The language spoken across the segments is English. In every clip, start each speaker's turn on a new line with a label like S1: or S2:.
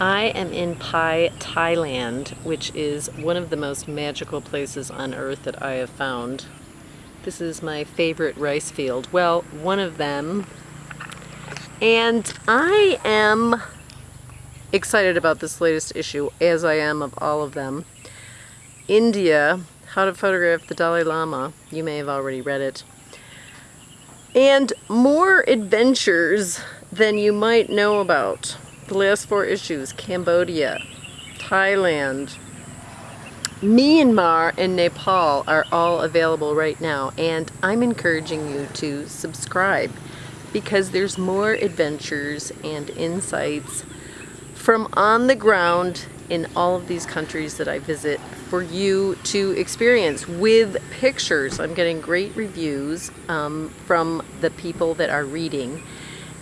S1: I am in Pai, Thailand, which is one of the most magical places on earth that I have found. This is my favorite rice field. Well, one of them. And I am excited about this latest issue, as I am of all of them. India, How to Photograph the Dalai Lama. You may have already read it. And more adventures than you might know about. The last four issues, Cambodia, Thailand, Myanmar, and Nepal are all available right now. And I'm encouraging you to subscribe because there's more adventures and insights from on the ground in all of these countries that I visit for you to experience with pictures. I'm getting great reviews um, from the people that are reading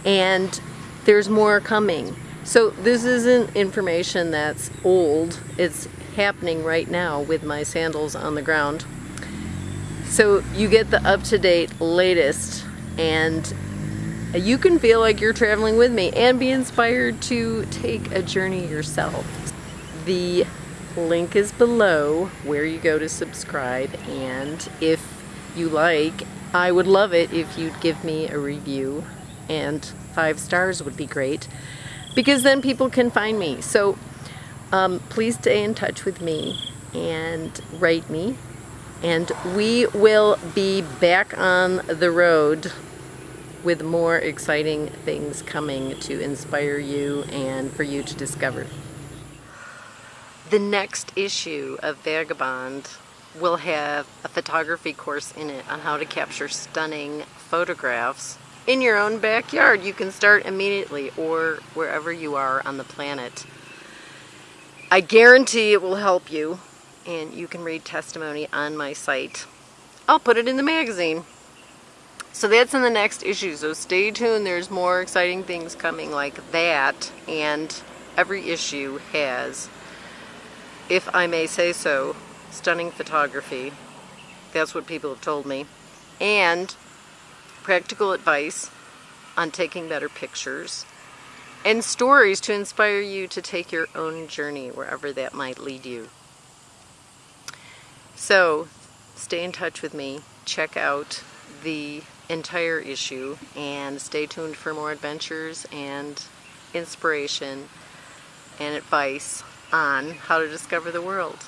S1: and there's more coming. So this isn't information that's old, it's happening right now with my sandals on the ground. So you get the up-to-date latest and you can feel like you're traveling with me and be inspired to take a journey yourself. The link is below where you go to subscribe and if you like, I would love it if you'd give me a review and five stars would be great because then people can find me. So um, please stay in touch with me and write me and we will be back on the road with more exciting things coming to inspire you and for you to discover. The next issue of Vagabond will have a photography course in it on how to capture stunning photographs in your own backyard. You can start immediately or wherever you are on the planet. I guarantee it will help you and you can read testimony on my site. I'll put it in the magazine. So that's in the next issue, so stay tuned. There's more exciting things coming like that, and every issue has, if I may say so, stunning photography. That's what people have told me. And practical advice on taking better pictures and stories to inspire you to take your own journey wherever that might lead you. So stay in touch with me. Check out the entire issue and stay tuned for more adventures and inspiration and advice on how to discover the world.